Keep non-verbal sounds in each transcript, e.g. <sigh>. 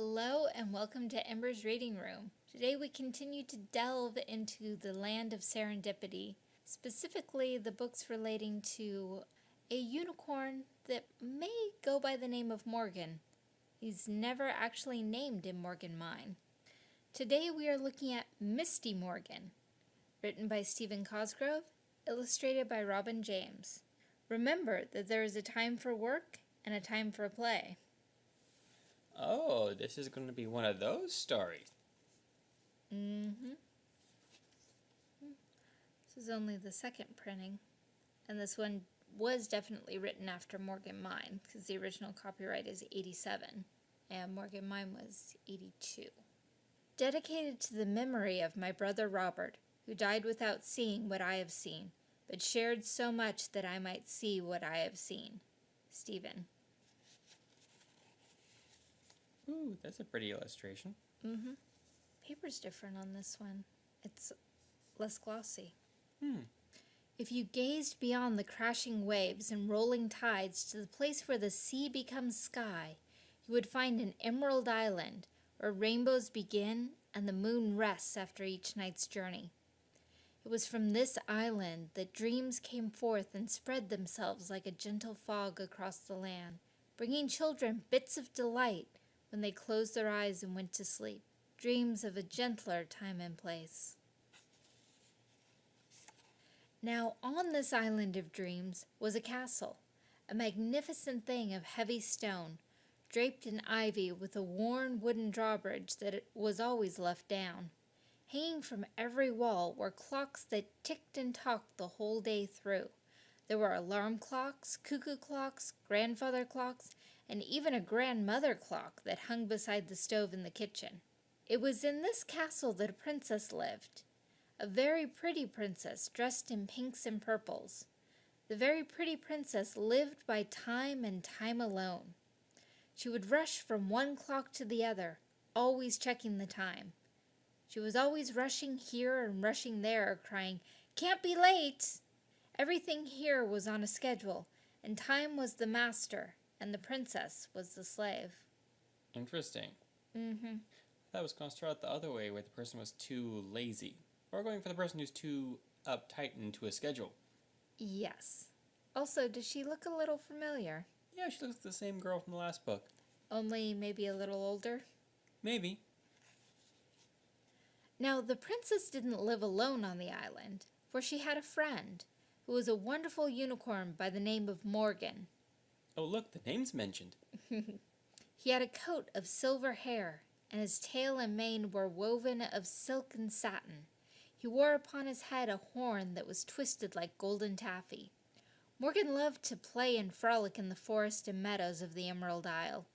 Hello and welcome to Ember's Reading Room. Today we continue to delve into the land of serendipity, specifically the books relating to a unicorn that may go by the name of Morgan. He's never actually named in Morgan Mine. Today we are looking at Misty Morgan, written by Stephen Cosgrove, illustrated by Robin James. Remember that there is a time for work and a time for play. Oh, this is going to be one of those stories. Mm-hmm. This is only the second printing. And this one was definitely written after Morgan Mine, because the original copyright is 87, and Morgan Mine was 82. Dedicated to the memory of my brother Robert, who died without seeing what I have seen, but shared so much that I might see what I have seen. Stephen. Ooh, that's a pretty illustration. Mm-hmm. Paper's different on this one. It's less glossy. Hmm. If you gazed beyond the crashing waves and rolling tides to the place where the sea becomes sky, you would find an emerald island where rainbows begin and the moon rests after each night's journey. It was from this island that dreams came forth and spread themselves like a gentle fog across the land, bringing children bits of delight when they closed their eyes and went to sleep, dreams of a gentler time and place. Now, on this island of dreams was a castle, a magnificent thing of heavy stone, draped in ivy with a worn wooden drawbridge that was always left down. Hanging from every wall were clocks that ticked and talked the whole day through. There were alarm clocks, cuckoo clocks, grandfather clocks, and even a grandmother clock that hung beside the stove in the kitchen. It was in this castle that a princess lived, a very pretty princess dressed in pinks and purples. The very pretty princess lived by time and time alone. She would rush from one clock to the other, always checking the time. She was always rushing here and rushing there, crying, Can't be late! Everything here was on a schedule, and time was the master, and the princess was the slave. Interesting. Mm-hmm. That was going to start out the other way, where the person was too lazy. Or going for the person who's too uptight into a schedule. Yes. Also, does she look a little familiar? Yeah, she looks like the same girl from the last book. Only maybe a little older? Maybe. Now, the princess didn't live alone on the island, for she had a friend, who was a wonderful unicorn by the name of Morgan. Oh, look, the name's mentioned. <laughs> he had a coat of silver hair, and his tail and mane were woven of silk and satin. He wore upon his head a horn that was twisted like golden taffy. Morgan loved to play and frolic in the forest and meadows of the Emerald Isle.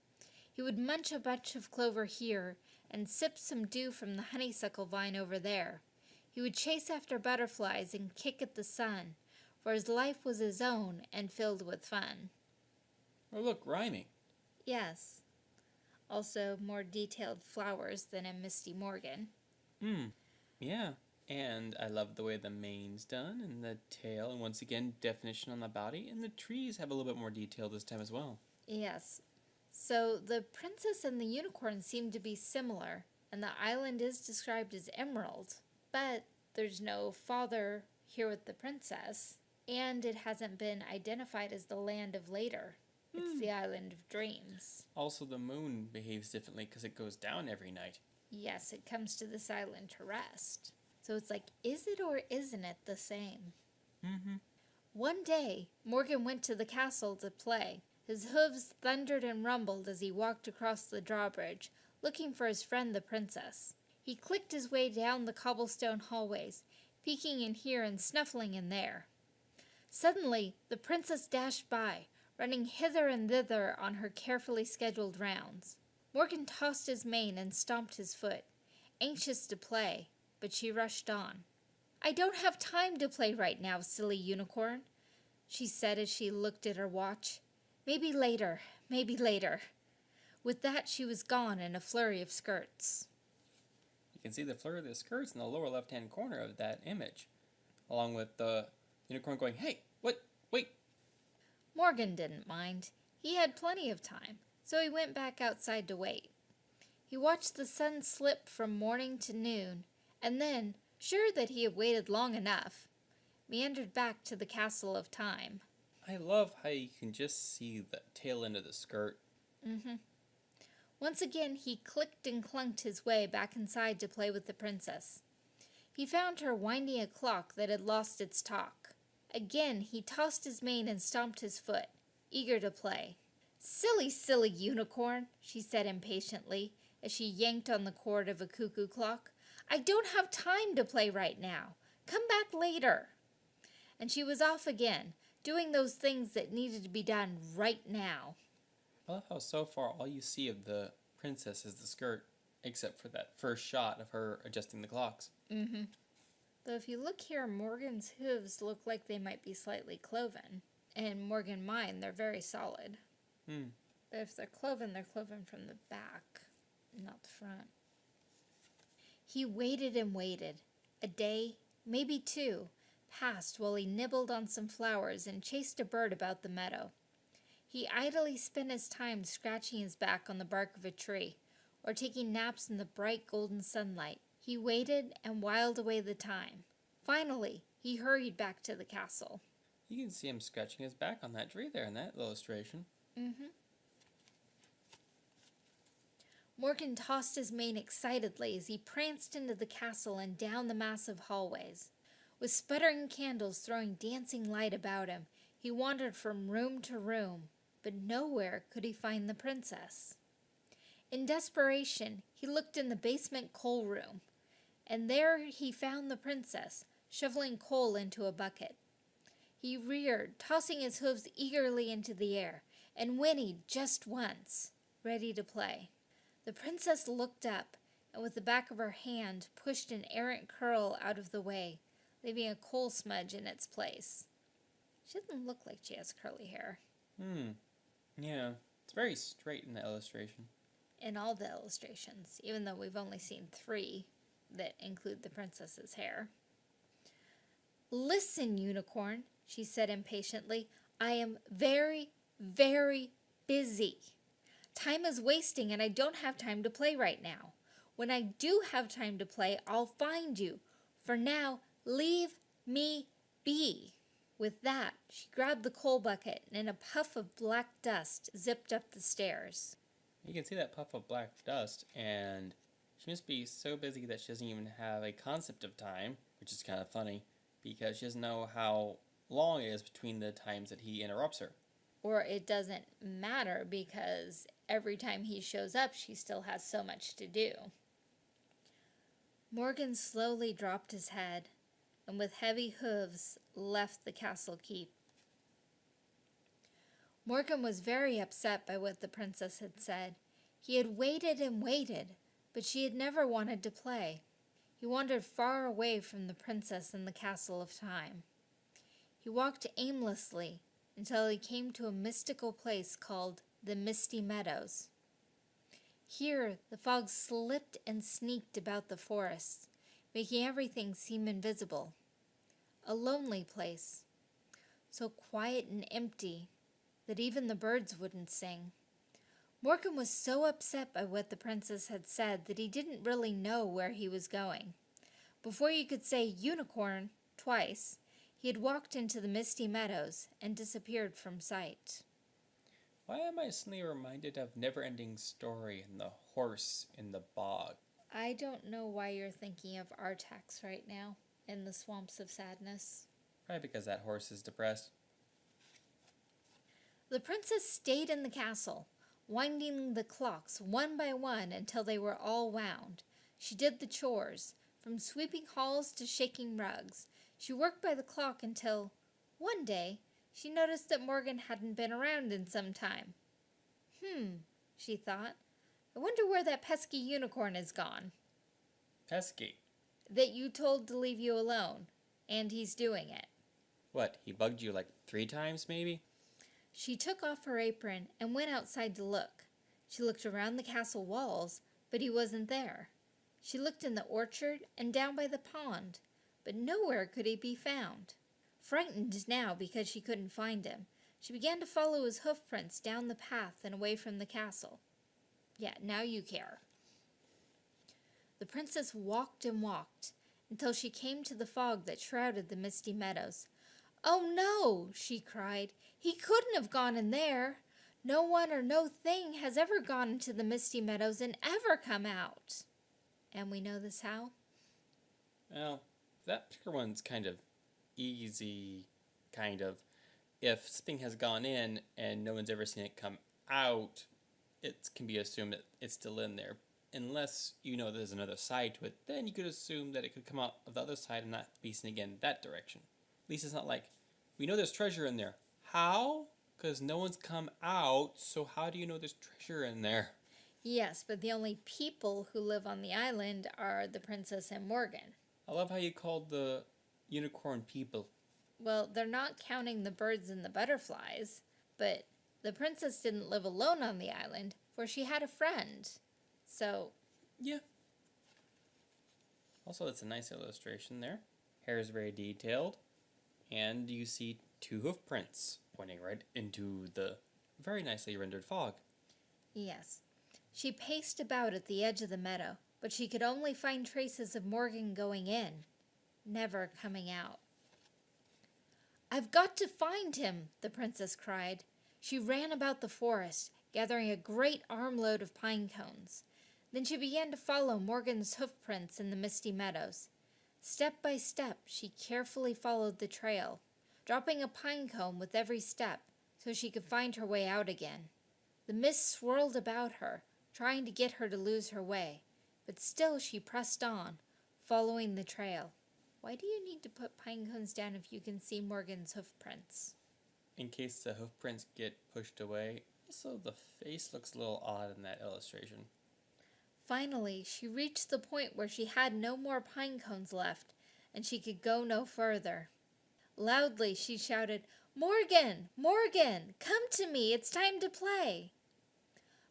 He would munch a bunch of clover here and sip some dew from the honeysuckle vine over there. He would chase after butterflies and kick at the sun, for his life was his own and filled with fun. Oh, look, rhyming. Yes. Also, more detailed flowers than in Misty Morgan. Hmm. Yeah. And I love the way the mane's done and the tail, and once again, definition on the body, and the trees have a little bit more detail this time as well. Yes. So the princess and the unicorn seem to be similar, and the island is described as emerald, but there's no father here with the princess, and it hasn't been identified as the land of later. It's the island of dreams. Also, the moon behaves differently because it goes down every night. Yes, it comes to this island to rest. So it's like, is it or isn't it the same? Mm-hmm. One day, Morgan went to the castle to play. His hooves thundered and rumbled as he walked across the drawbridge, looking for his friend the princess. He clicked his way down the cobblestone hallways, peeking in here and snuffling in there. Suddenly, the princess dashed by, running hither and thither on her carefully scheduled rounds. Morgan tossed his mane and stomped his foot, anxious to play, but she rushed on. I don't have time to play right now, silly unicorn, she said as she looked at her watch. Maybe later, maybe later. With that, she was gone in a flurry of skirts. You can see the flurry of the skirts in the lower left-hand corner of that image, along with the unicorn going, hey, what, wait. Morgan didn't mind. He had plenty of time, so he went back outside to wait. He watched the sun slip from morning to noon, and then, sure that he had waited long enough, meandered back to the castle of time. I love how you can just see the tail end of the skirt. Mm-hmm. Once again, he clicked and clunked his way back inside to play with the princess. He found her winding a clock that had lost its talk. Again, he tossed his mane and stomped his foot, eager to play. Silly, silly unicorn, she said impatiently as she yanked on the cord of a cuckoo clock. I don't have time to play right now. Come back later. And she was off again, doing those things that needed to be done right now. I love how so far all you see of the princess is the skirt, except for that first shot of her adjusting the clocks. Mm-hmm. Though if you look here, Morgan's hooves look like they might be slightly cloven. And Morgan mine, they're very solid. Hmm. But if they're cloven, they're cloven from the back, not the front. He waited and waited. A day, maybe two, passed while he nibbled on some flowers and chased a bird about the meadow. He idly spent his time scratching his back on the bark of a tree, or taking naps in the bright golden sunlight. He waited and whiled away the time. Finally, he hurried back to the castle. You can see him scratching his back on that tree there in that illustration. Mm-hmm. Morgan tossed his mane excitedly as he pranced into the castle and down the massive hallways. With sputtering candles throwing dancing light about him, he wandered from room to room, but nowhere could he find the princess. In desperation, he looked in the basement coal room, and there he found the princess, shoveling coal into a bucket. He reared, tossing his hooves eagerly into the air, and whinnied just once, ready to play. The princess looked up, and with the back of her hand pushed an errant curl out of the way, leaving a coal smudge in its place. She doesn't look like she has curly hair. Hmm. Yeah. It's very straight in the illustration. In all the illustrations, even though we've only seen three that include the princess's hair. Listen, unicorn, she said impatiently. I am very, very busy. Time is wasting and I don't have time to play right now. When I do have time to play, I'll find you. For now, leave me be. With that, she grabbed the coal bucket and in a puff of black dust zipped up the stairs. You can see that puff of black dust, and she must be so busy that she doesn't even have a concept of time, which is kind of funny, because she doesn't know how long it is between the times that he interrupts her. Or it doesn't matter because every time he shows up, she still has so much to do. Morgan slowly dropped his head and with heavy hooves left the castle keep. Morgan was very upset by what the princess had said. He had waited and waited, but she had never wanted to play. He wandered far away from the princess in the castle of time. He walked aimlessly until he came to a mystical place called the Misty Meadows. Here, the fog slipped and sneaked about the forest, making everything seem invisible. A lonely place, so quiet and empty that even the birds wouldn't sing. Morgan was so upset by what the princess had said that he didn't really know where he was going. Before you could say unicorn twice, he had walked into the misty meadows and disappeared from sight. Why am I suddenly reminded of Never Ending Story and the horse in the bog? I don't know why you're thinking of Artax right now in the swamps of sadness. Probably because that horse is depressed. The princess stayed in the castle, winding the clocks one by one until they were all wound. She did the chores, from sweeping halls to shaking rugs. She worked by the clock until, one day, she noticed that Morgan hadn't been around in some time. Hmm, she thought. I wonder where that pesky unicorn has gone. Pesky? That you told to leave you alone, and he's doing it. What, he bugged you like three times, maybe? She took off her apron and went outside to look. She looked around the castle walls, but he wasn't there. She looked in the orchard and down by the pond, but nowhere could he be found. Frightened now because she couldn't find him, she began to follow his hoofprints down the path and away from the castle. Yeah, now you care. The princess walked and walked until she came to the fog that shrouded the misty meadows. Oh no, she cried. He couldn't have gone in there. No one or no thing has ever gone into the misty meadows and ever come out. And we know this how? Well, that particular one's kind of easy, kind of. If something has gone in and no one's ever seen it come out, it can be assumed that it's still in there. Unless you know there's another side to it, then you could assume that it could come out of the other side and not be seen again that direction. It's not like, we know there's treasure in there. How? Because no one's come out, so how do you know there's treasure in there? Yes, but the only people who live on the island are the princess and Morgan. I love how you called the unicorn people. Well, they're not counting the birds and the butterflies, but the princess didn't live alone on the island, for she had a friend. So, Yeah. Also, that's a nice illustration there. Hair is very detailed, and you see two hoof prints pointing right into the very nicely rendered fog. yes. She paced about at the edge of the meadow, but she could only find traces of Morgan going in, never coming out. I've got to find him, the princess cried. She ran about the forest, gathering a great armload of pine cones. Then she began to follow Morgan's hoof prints in the misty meadows. Step by step, she carefully followed the trail, dropping a pine cone with every step so she could find her way out again. The mist swirled about her, trying to get her to lose her way, but still she pressed on, following the trail. Why do you need to put pine cones down if you can see Morgan's hoof prints? In case the hoof prints get pushed away, so the face looks a little odd in that illustration. Finally, she reached the point where she had no more pine cones left, and she could go no further. Loudly she shouted, Morgan! Morgan! Come to me! It's time to play!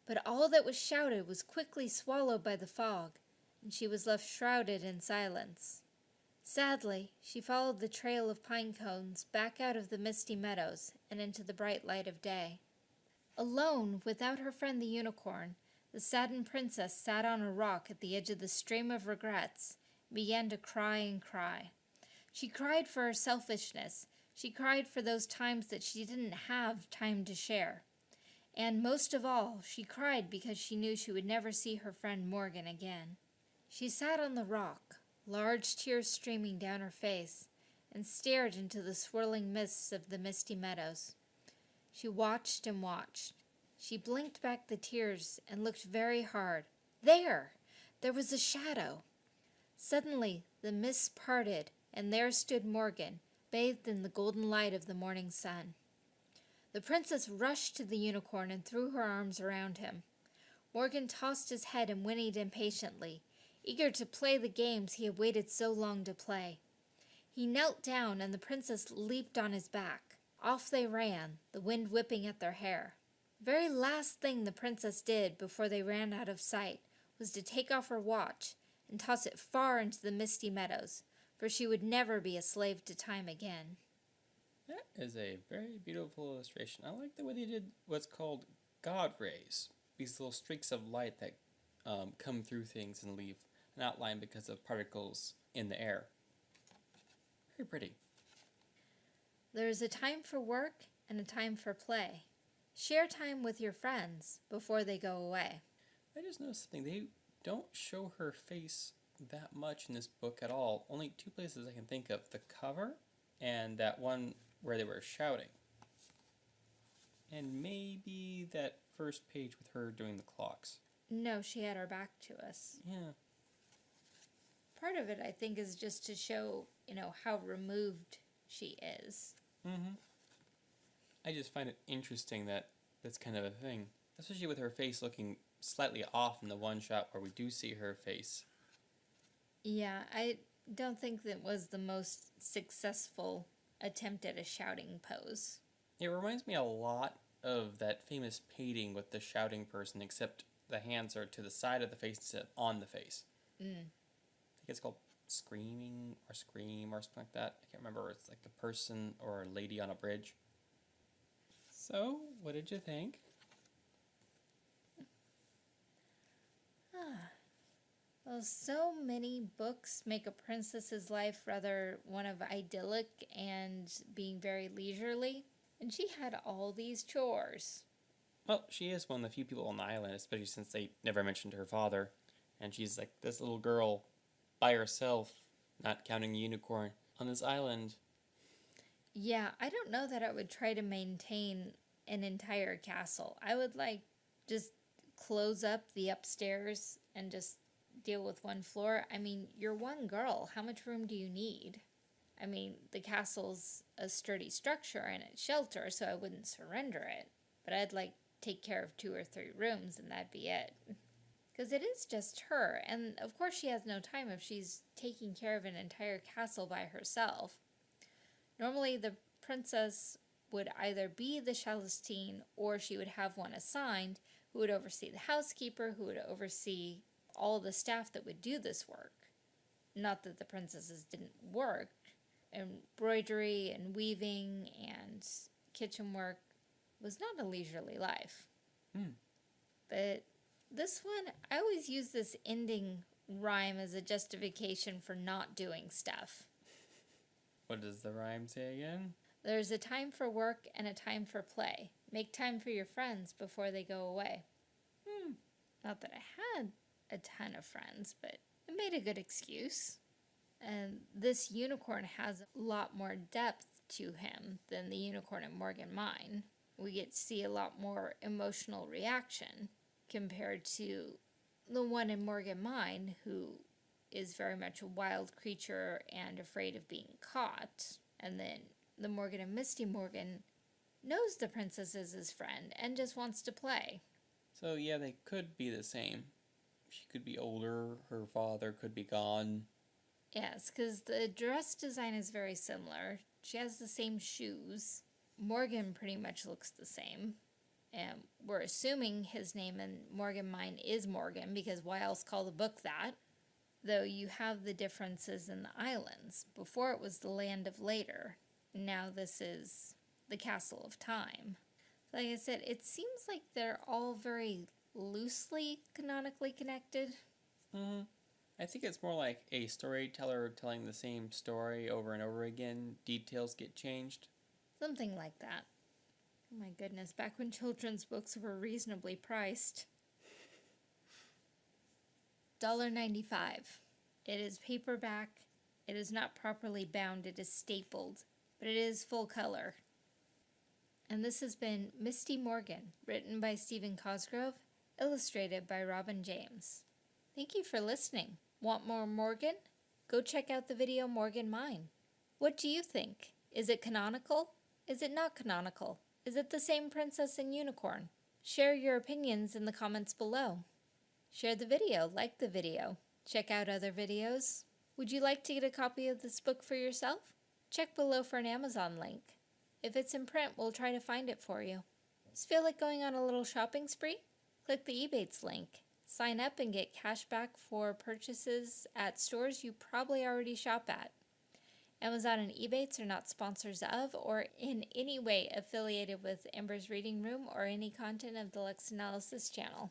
But all that was shouted was quickly swallowed by the fog, and she was left shrouded in silence. Sadly, she followed the trail of pine cones back out of the misty meadows and into the bright light of day. Alone, without her friend the unicorn, the saddened princess sat on a rock at the edge of the stream of regrets began to cry and cry. She cried for her selfishness. She cried for those times that she didn't have time to share. And most of all, she cried because she knew she would never see her friend Morgan again. She sat on the rock, large tears streaming down her face, and stared into the swirling mists of the misty meadows. She watched and watched. She blinked back the tears and looked very hard. There! There was a shadow. Suddenly the mists parted, and there stood Morgan, bathed in the golden light of the morning sun. The princess rushed to the unicorn and threw her arms around him. Morgan tossed his head and whinnied impatiently, eager to play the games he had waited so long to play. He knelt down, and the princess leaped on his back. Off they ran, the wind whipping at their hair. The very last thing the princess did before they ran out of sight was to take off her watch and toss it far into the misty meadows, for she would never be a slave to time again. That is a very beautiful illustration. I like the way they did what's called God rays. These little streaks of light that um, come through things and leave an outline because of particles in the air. Very pretty. There is a time for work and a time for play. Share time with your friends before they go away. I just noticed something. They don't show her face that much in this book at all. Only two places I can think of the cover and that one where they were shouting. And maybe that first page with her doing the clocks. No, she had her back to us. Yeah. Part of it, I think, is just to show, you know, how removed she is. Mm-hmm. I just find it interesting that that's kind of a thing, especially with her face looking slightly off in the one shot where we do see her face. Yeah, I don't think that was the most successful attempt at a shouting pose. It reminds me a lot of that famous painting with the shouting person, except the hands are to the side of the face instead on the face. Mm. I think it's called Screaming or Scream or something like that. I can't remember. It's like a person or a lady on a bridge. So, what did you think? Well, Well, so many books make a princess's life rather one of idyllic and being very leisurely, and she had all these chores. Well, she is one of the few people on the island, especially since they never mentioned her father. And she's like this little girl by herself, not counting the unicorn, on this island. Yeah, I don't know that I would try to maintain an entire castle. I would like just close up the upstairs and just deal with one floor. I mean, you're one girl. How much room do you need? I mean, the castle's a sturdy structure and it's shelter, so I wouldn't surrender it. But I'd like take care of two or three rooms and that'd be it. Because it is just her, and of course she has no time if she's taking care of an entire castle by herself. Normally, the princess would either be the Celestine or she would have one assigned who would oversee the housekeeper, who would oversee all the staff that would do this work. Not that the princesses didn't work, embroidery and weaving and kitchen work was not a leisurely life. Hmm. But this one, I always use this ending rhyme as a justification for not doing stuff. What does the rhyme say again? There's a time for work and a time for play. Make time for your friends before they go away. Hmm. Not that I had a ton of friends, but it made a good excuse. And this unicorn has a lot more depth to him than the unicorn in Morgan Mine. We get to see a lot more emotional reaction compared to the one in Morgan Mine, who is very much a wild creature and afraid of being caught. And then the Morgan and Misty Morgan knows the princess is his friend and just wants to play. So, yeah, they could be the same. She could be older, her father could be gone. Yes, because the dress design is very similar. She has the same shoes. Morgan pretty much looks the same. And we're assuming his name in Morgan Mine is Morgan because why else call the book that? Though you have the differences in the islands. Before it was the land of later. Now this is the castle of time. Like I said, it seems like they're all very loosely canonically connected. Mm-hmm. I think it's more like a storyteller telling the same story over and over again. Details get changed. Something like that. Oh my goodness, back when children's books were reasonably priced. $1.95. It is paperback. It is not properly bound. It is stapled, but it is full color. And this has been Misty Morgan, written by Stephen Cosgrove, illustrated by Robin James. Thank you for listening. Want more Morgan? Go check out the video Morgan Mine. What do you think? Is it canonical? Is it not canonical? Is it the same princess and unicorn? Share your opinions in the comments below. Share the video, like the video. Check out other videos. Would you like to get a copy of this book for yourself? Check below for an Amazon link. If it's in print, we'll try to find it for you. Just feel like going on a little shopping spree? Click the Ebates link. Sign up and get cash back for purchases at stores you probably already shop at. Amazon and Ebates are not sponsors of or in any way affiliated with Amber's Reading Room or any content of the Lex Analysis channel.